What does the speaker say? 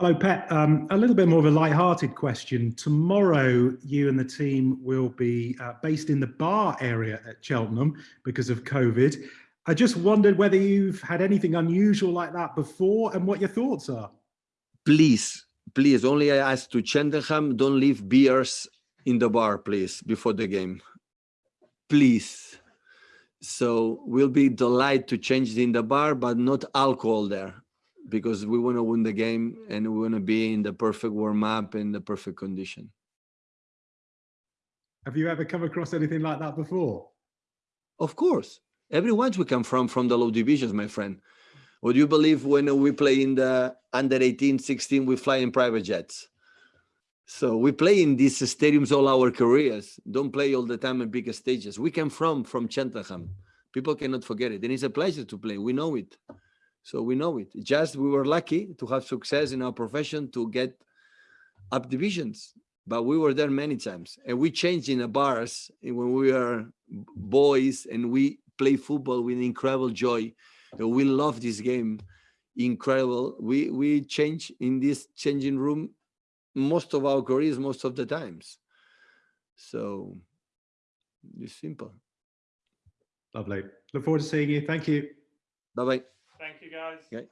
Hello, Pep. Um, a little bit more of a light-hearted question. Tomorrow, you and the team will be uh, based in the bar area at Cheltenham because of COVID. I just wondered whether you've had anything unusual like that before and what your thoughts are. Please, please, only I ask to Cheltenham, don't leave beers in the bar, please, before the game. Please. So we'll be delighted to change it in the bar, but not alcohol there because we want to win the game and we want to be in the perfect warm up and the perfect condition. Have you ever come across anything like that before? Of course, everyone's we come from from the low divisions, my friend. Would you believe when we play in the under 18, 16, we fly in private jets? So we play in these stadiums all our careers. Don't play all the time in bigger stages. We come from from Cheltenham. People cannot forget it. And it's a pleasure to play. We know it. So we know it. Just we were lucky to have success in our profession to get up divisions, but we were there many times. And we changed in the bars when we were boys and we play football with incredible joy. We love this game, incredible. We we change in this changing room most of our careers, most of the times. So it's simple. Lovely. Look forward to seeing you. Thank you. Bye bye. You, guys. Okay.